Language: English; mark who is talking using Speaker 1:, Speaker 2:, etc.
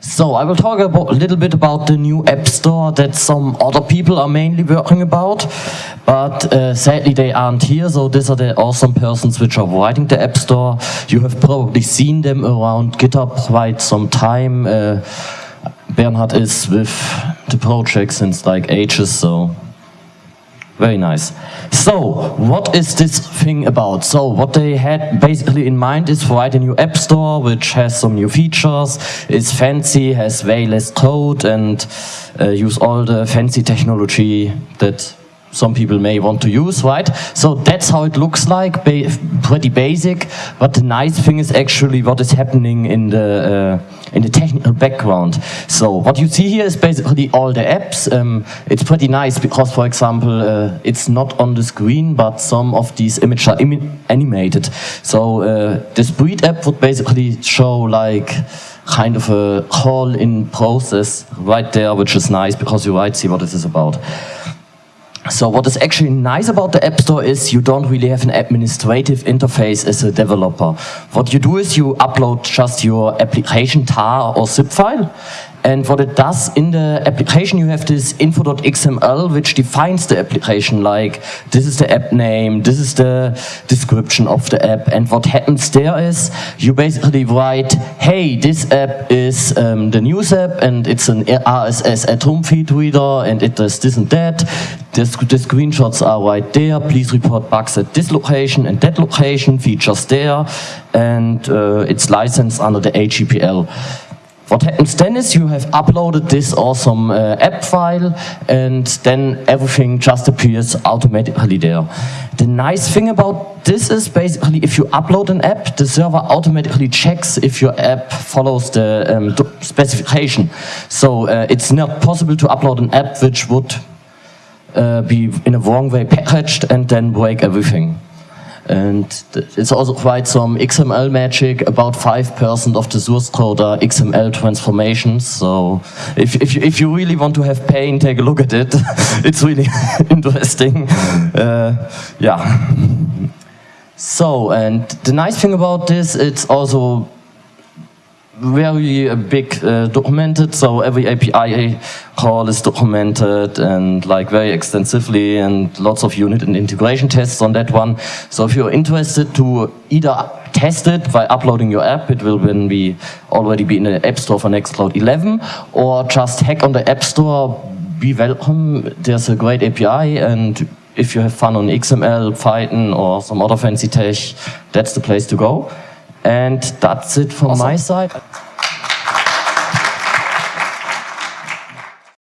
Speaker 1: So I will talk about, a little bit about the new App Store that some other people are mainly working about, but uh, sadly they aren't here. So these are the awesome persons which are writing the App Store. You have probably seen them around GitHub quite some time. Uh, Bernhard is with the project since like ages, so very nice. So, what is this thing about? So, what they had basically in mind is write a new app store which has some new features, is fancy, has way less code and uh, use all the fancy technology that some people may want to use, right? So that's how it looks like, ba pretty basic. But the nice thing is actually what is happening in the uh, in the technical background. So what you see here is basically all the apps. Um, it's pretty nice because, for example, uh, it's not on the screen, but some of these images are Im animated. So uh, this breed app would basically show like kind of a call-in process right there, which is nice because you might see what this is about. So what is actually nice about the App Store is you don't really have an administrative interface as a developer. What you do is you upload just your application tar or zip file and what it does in the application, you have this info.xml, which defines the application, like this is the app name, this is the description of the app. And what happens there is you basically write, hey, this app is um, the news app, and it's an RSS Atom feed reader, and it does this and that. The, the screenshots are right there. Please report bugs at this location and that location, features there, and uh, it's licensed under the AGPL. What happens then is you have uploaded this awesome uh, app file and then everything just appears automatically there. The nice thing about this is basically if you upload an app, the server automatically checks if your app follows the um, specification. So uh, it's not possible to upload an app which would uh, be in a wrong way packaged and then break everything. And it's also quite some XML magic, about 5% of the source code are XML transformations. So if, if, you, if you really want to have pain, take a look at it. it's really interesting. Uh, yeah. So, and the nice thing about this, it's also very big uh, documented, so every API call is documented and like very extensively and lots of unit and integration tests on that one. So if you're interested to either test it by uploading your app, it will then be already be in the App Store for Nextcloud 11, or just hack on the App Store, be welcome. There's a great API and if you have fun on XML, Python or some other fancy tech, that's the place to go. And that's it from awesome. my side.